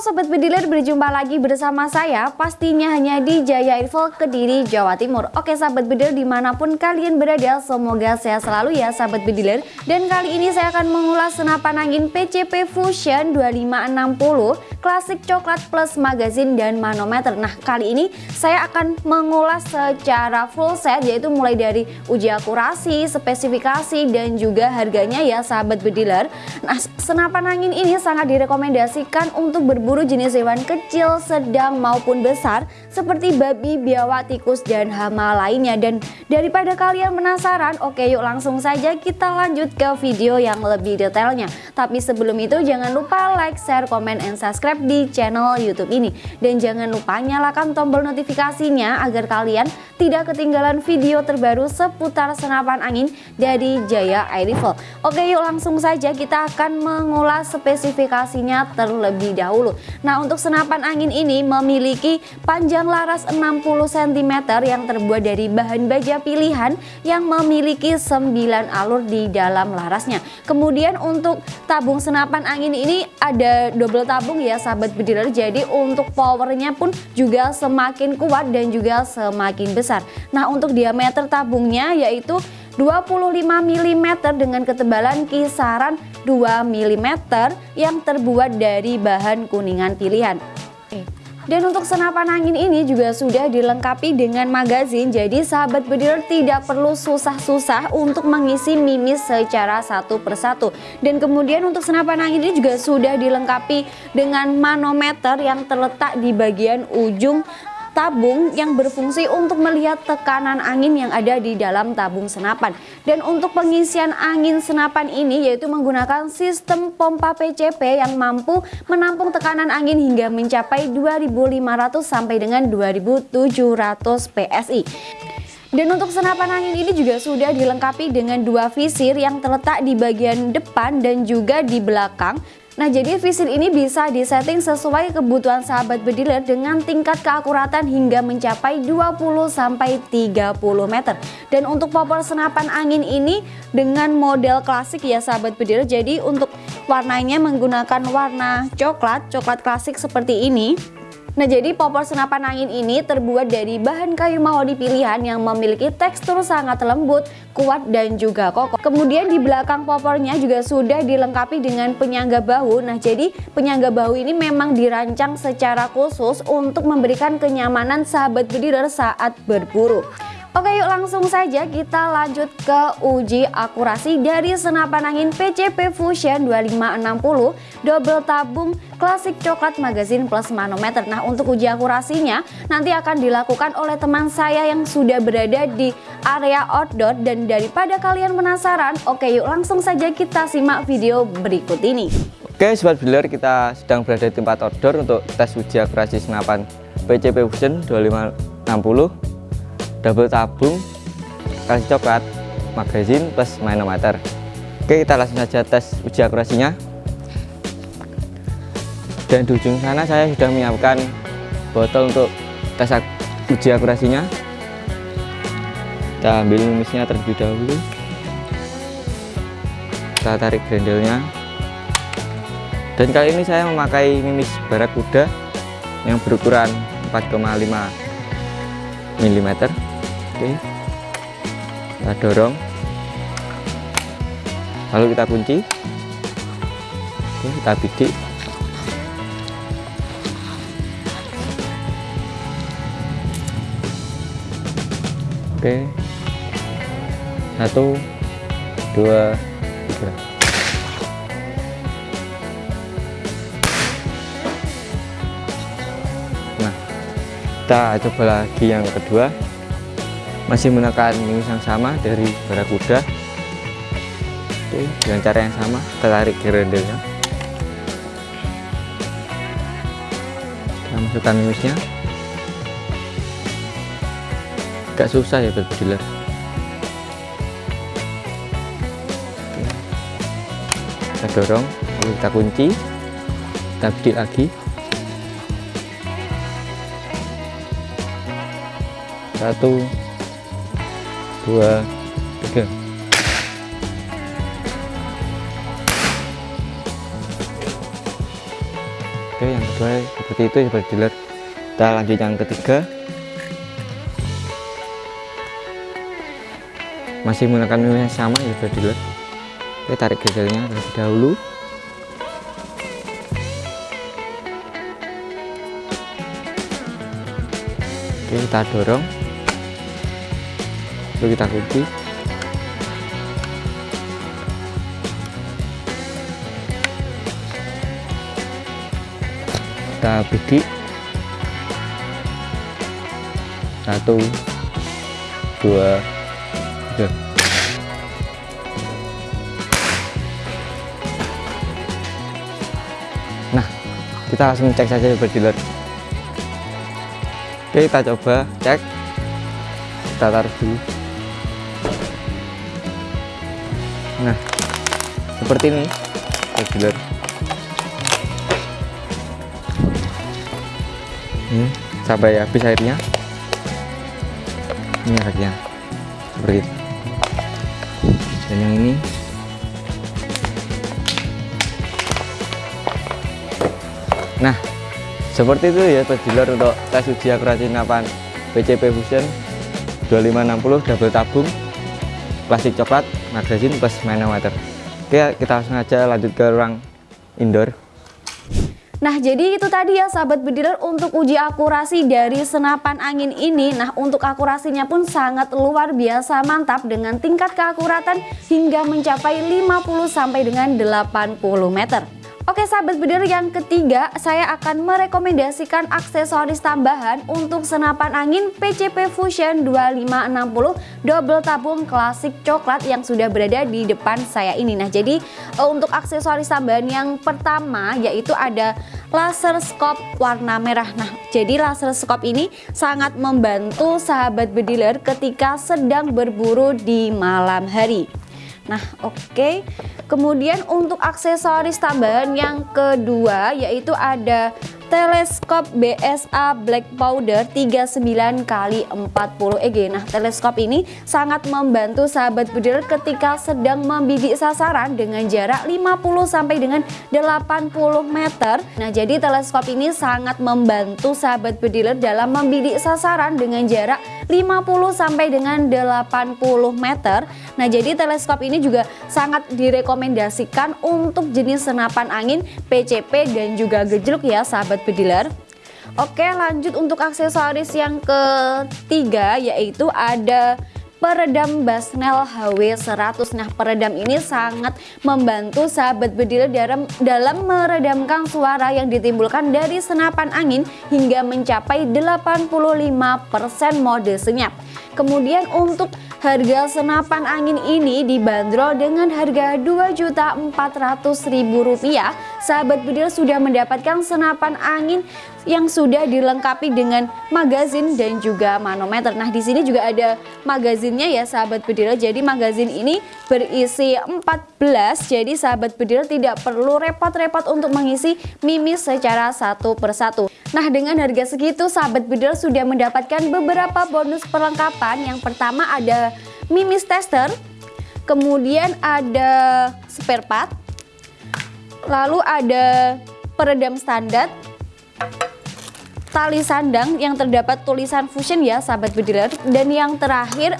Sobat Bediler, berjumpa lagi bersama saya pastinya hanya di Jaya Info Kediri, Jawa Timur. Oke Sahabat Bediler di mana pun kalian berada semoga sehat selalu ya Sahabat Bediler Dan kali ini saya akan mengulas senapan angin PCP Fusion 2560 Klasik Coklat Plus Magazine dan Manometer. Nah kali ini saya akan mengulas secara full set yaitu mulai dari uji akurasi, spesifikasi dan juga harganya ya Sahabat Bediler Nah senapan angin ini sangat direkomendasikan untuk berburu jenis hewan kecil, sedang maupun besar seperti babi, biawak, tikus, dan hama lainnya. Dan daripada kalian penasaran, oke yuk langsung saja kita lanjut ke video yang lebih detailnya. Tapi sebelum itu jangan lupa like, share, komen, and subscribe di channel YouTube ini. Dan jangan lupa nyalakan tombol notifikasinya agar kalian tidak ketinggalan video terbaru seputar senapan angin dari Jaya Air Rifle. Oke yuk langsung saja kita akan mengulas spesifikasinya terlebih dahulu. Nah untuk senapan angin ini memiliki panjang laras 60 cm yang terbuat dari bahan baja pilihan yang memiliki 9 alur di dalam larasnya. Kemudian untuk tabung senapan angin ini ada double tabung ya sahabat bediler. Jadi untuk powernya pun juga semakin kuat dan juga semakin besar. Nah untuk diameter tabungnya yaitu 25 mm dengan ketebalan kisaran 2 mm yang terbuat dari bahan kuningan pilihan. Dan untuk senapan angin ini juga sudah dilengkapi dengan magazin Jadi sahabat bediler tidak perlu susah-susah untuk mengisi mimis secara satu persatu Dan kemudian untuk senapan angin ini juga sudah dilengkapi dengan manometer yang terletak di bagian ujung tabung yang berfungsi untuk melihat tekanan angin yang ada di dalam tabung senapan. Dan untuk pengisian angin senapan ini yaitu menggunakan sistem pompa PCP yang mampu menampung tekanan angin hingga mencapai 2500 sampai dengan 2700 PSI. Dan untuk senapan angin ini juga sudah dilengkapi dengan dua visir yang terletak di bagian depan dan juga di belakang Nah jadi visir ini bisa disetting sesuai kebutuhan sahabat bediler dengan tingkat keakuratan hingga mencapai 20-30 meter. Dan untuk popor senapan angin ini dengan model klasik ya sahabat bediler. Jadi untuk warnanya menggunakan warna coklat, coklat klasik seperti ini Nah jadi popor senapan angin ini terbuat dari bahan kayu mahoni pilihan yang memiliki tekstur sangat lembut, kuat dan juga kokoh. Kemudian di belakang popornya juga sudah dilengkapi dengan penyangga bahu. Nah jadi penyangga bahu ini memang dirancang secara khusus untuk memberikan kenyamanan sahabat bediler saat berburu. Oke yuk langsung saja kita lanjut ke uji akurasi dari senapan angin PCP Fusion 2560 double tabung klasik coklat magazine plus manometer. Nah untuk uji akurasinya nanti akan dilakukan oleh teman saya yang sudah berada di area outdoor. Dan daripada kalian penasaran oke yuk langsung saja kita simak video berikut ini. Oke sobat biller kita sedang berada di tempat outdoor untuk tes uji akurasi senapan PCP Fusion 2560 double tabung kasih coklat magazine plus manometer. Oke kita langsung saja tes uji akurasinya. Dan di ujung sana saya sudah menyiapkan botol untuk tes uji akurasinya. Kita ambil mimisnya terlebih dahulu. Kita tarik grendelnya dan kali ini saya memakai mimis barakuda yang berukuran 4,5 mm oke. Kita dorong. Lalu kita kunci. Oke kita bidik. Oke. Satu dua tiga. Nah kita coba lagi yang kedua masih menggunakan minus yang sama dari barakuda oke dengan cara yang sama kita tarik gerendelnya kita masukkan minusnya agak susah ya berbidiler kita dorong lalu kita kunci. Kita bidik lagi. Satu dua tiga oke yang kedua seperti itu sahabat dealer kita lanjut yang ketiga. Masih menggunakan meme yang sama ya sahabat dealer oke tarik bezelnya terlebih dahulu. Oke kita dorong lalu kita kunci kita bidik. Satu dua tiga. Nah kita langsung cek saja ya dealer oke kita coba cek. Kita taruh dulu nah seperti ini. Dealer ini sampai habis airnya. Ini airnya seperti dan yang ini. Nah seperti itu ya dealer untuk tes uji akurasi senapan PCP Fusion. 2560 double tabung plastik coklat magazine plus manometer oke kita langsung aja lanjut ke ruang indoor. Nah jadi itu tadi ya sahabat bediler untuk uji akurasi dari senapan angin ini Nah untuk akurasinya pun sangat luar biasa mantap dengan tingkat keakuratan hingga mencapai 50 sampai dengan 80 meter Oke sahabat bediler yang ketiga saya akan merekomendasikan aksesoris tambahan untuk senapan angin PCP Fusion 2560 double tabung klasik coklat yang sudah berada di depan saya ini. Nah jadi eh, untuk aksesoris tambahan yang pertama yaitu ada laser scope warna merah. Nah jadi laser scope ini sangat membantu sahabat bediler ketika sedang berburu di malam hari Nah oke okay. Kemudian untuk aksesoris tambahan yang kedua yaitu ada teleskop BSA Black Powder 39 kali 40 EG. Nah, teleskop ini sangat membantu sahabat budir ketika sedang membidik sasaran dengan jarak 50 sampai dengan 80 meter. Nah, jadi teleskop ini sangat membantu sahabat budir dalam membidik sasaran dengan jarak 50 sampai dengan 80 meter. Nah, jadi teleskop ini juga sangat direkomendasikan untuk jenis senapan angin PCP dan juga gejluk ya sahabat bediler Oke lanjut untuk aksesoris yang ketiga yaitu ada peredam Basnel HW100 Nah peredam ini sangat membantu sahabat bediler dalam, dalam meredamkan suara yang ditimbulkan dari senapan angin hingga mencapai 85% mode senyap. Kemudian untuk harga senapan angin ini dibanderol dengan harga Rp2.400.000 Sahabat bedil sudah mendapatkan senapan angin yang sudah dilengkapi dengan magazin dan juga manometer. Nah, di sini juga ada magazinnya ya sahabat bedil. Jadi magazin ini berisi 14. Jadi sahabat bedil tidak perlu repot-repot untuk mengisi mimis secara satu persatu. Nah, dengan harga segitu sahabat bedil sudah mendapatkan beberapa bonus perlengkapan. Yang pertama ada mimis tester, kemudian ada spare part, lalu ada peredam standar, tali sandang yang terdapat tulisan fusion ya sahabat bediler dan yang terakhir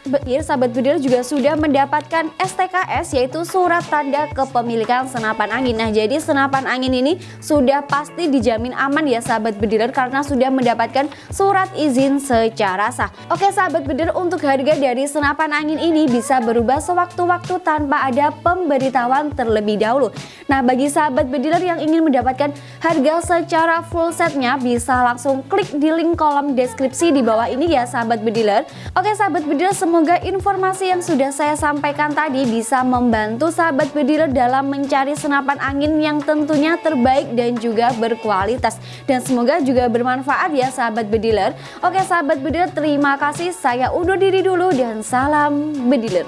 Bekir sahabat Budir juga sudah mendapatkan STKS yaitu surat tanda kepemilikan senapan angin. Nah jadi senapan angin ini sudah pasti dijamin aman ya sahabat Budir karena sudah mendapatkan surat izin secara sah. Oke sahabat Budir untuk harga dari senapan angin ini bisa berubah sewaktu-waktu tanpa ada pemberitahuan terlebih dahulu. Nah bagi sahabat Budir yang ingin mendapatkan harga secara full setnya bisa langsung klik di link kolom deskripsi di bawah ini ya sahabat Budir. Oke sahabat Budir Semoga informasi yang sudah saya sampaikan tadi bisa membantu sahabat bediler dalam mencari senapan angin yang tentunya terbaik dan juga berkualitas. Dan semoga juga bermanfaat ya sahabat bediler. Oke sahabat bediler terima kasih saya undur diri dulu dan salam bediler.